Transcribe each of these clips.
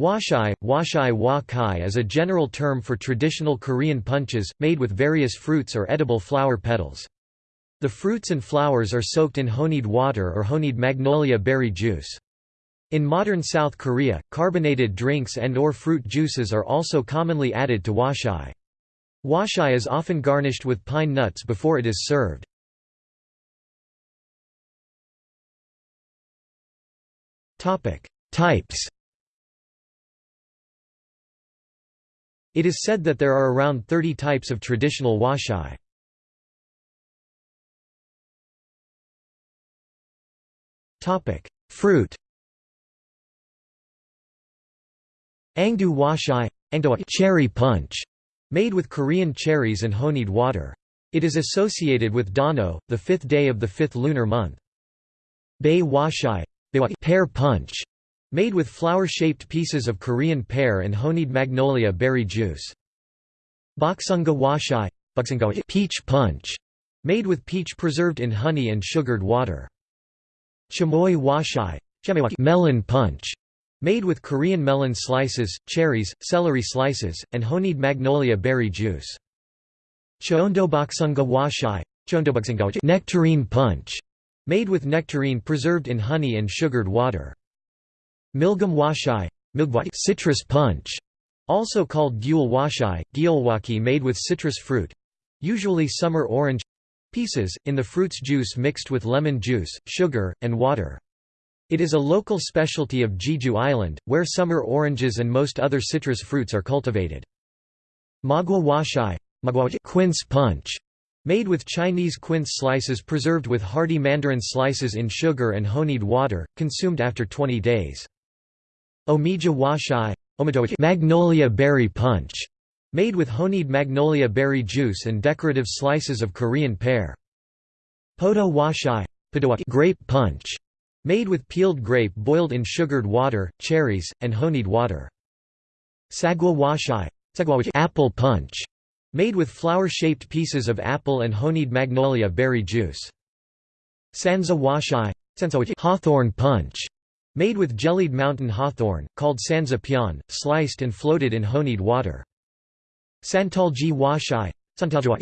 Hwachae, hwachae wa kai is a general term for traditional Korean punches, made with various fruits or edible flower petals. The fruits and flowers are soaked in honeyed water or honeyed magnolia berry juice. In modern South Korea, carbonated drinks and or fruit juices are also commonly added to hwachae. Hwachae is often garnished with pine nuts before it is served. Types It is said that there are around 30 types of traditional hwachae. Fruit Aengdu hwachae cherry punch, made with Korean cherries and honeyed water. It is associated with Dano, the fifth day of the fifth lunar month. Bei hwachae pear punch, Made with flower-shaped pieces of Korean pear and honeyed magnolia berry juice. Boksunga hwachae peach punch, made with peach preserved in honey and sugared water. Chamoe hwachae melon punch, made with Korean melon slices, cherries, celery slices, and honeyed magnolia berry juice. Chondo Cheondoboksunga hwachae nectarine punch, made with nectarine preserved in honey and sugared water. Milgam hwachae citrus punch, also called gyul hwachae, gyulwaki made with citrus fruit usually summer orange pieces, in the fruit's juice mixed with lemon juice, sugar, and water. It is a local specialty of Jeju Island, where summer oranges and most other citrus fruits are cultivated. Magua hwachae quince punch, made with Chinese quince slices preserved with hardy mandarin slices in sugar and honeyed water, consumed after 20 days. Omija hwachae magnolia berry punch, made with honeyed magnolia berry juice and decorative slices of Korean pear. Podo hwachae grape punch, made with peeled grape boiled in sugared water, cherries, and honeyed water. Sagwa hwachae apple punch, made with flower-shaped pieces of apple and honeyed magnolia berry juice. Sanza hwachae hawthorn punch, Made with jellied mountain hawthorn, called sanza pyeon, sliced and floated in honeyed water. Santalji hwachae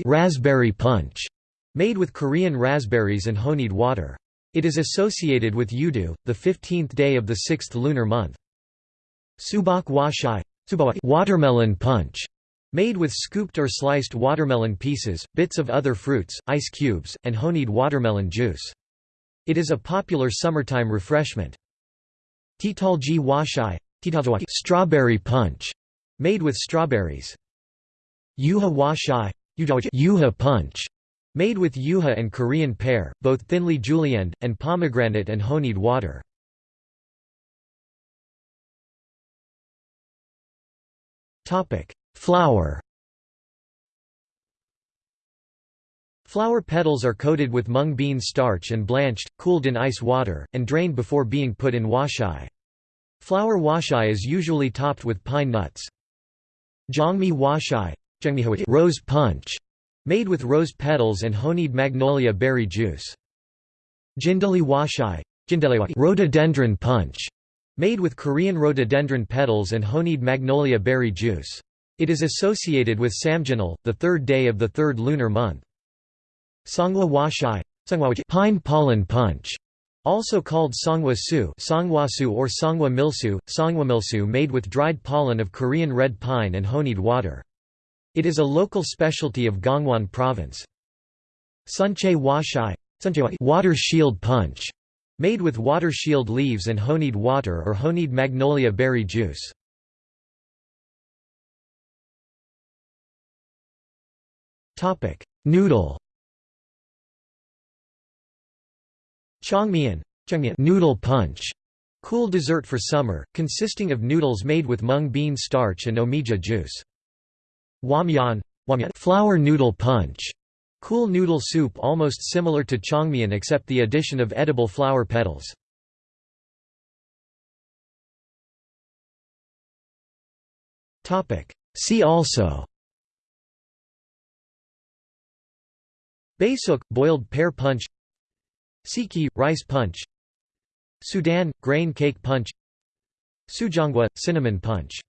raspberry punch, made with Korean raspberries and honeyed water. It is associated with Yudu, the 15th day of the sixth lunar month. Subak hwachae watermelon punch, made with scooped or sliced watermelon pieces, bits of other fruits, ice cubes, and honeyed watermelon juice. It is a popular summertime refreshment. Titalji hwachae strawberry punch, made with strawberries. Yuha hwachae yuha punch, made with yuha and Korean pear, both thinly julienned, and pomegranate and honeyed water. Flower Flower petals are coated with mung bean starch and blanched, cooled in ice water, and drained before being put in hwachae. Flower hwachae is usually topped with pine nuts. Jongmi hwachae rose punch, made with rose petals and honeyed magnolia berry juice. Jindali hwachae rhododendron punch, made with Korean rhododendron petals and honeyed magnolia berry juice. It is associated with Samjinal, the third day of the third lunar month. Songwa hwachae pine pollen punch, also called songwa su songwasu or songwa milsu, songwamilsu made with dried pollen of Korean red pine and honeyed water. It is a local specialty of Gangwon province. Sunchae hwachae water shield punch, made with water shield leaves and honeyed water or honeyed magnolia berry juice. Noodle Chongmyeon noodle punch, cool dessert for summer, consisting of noodles made with mung bean starch and omija juice. Wamyan flour noodle punch, cool noodle soup almost similar to chongmyeon except the addition of edible flower petals. See also Baesuk – boiled pear punch Siki – rice punch. Sudan – grain cake punch. Sujeonggwa – cinnamon punch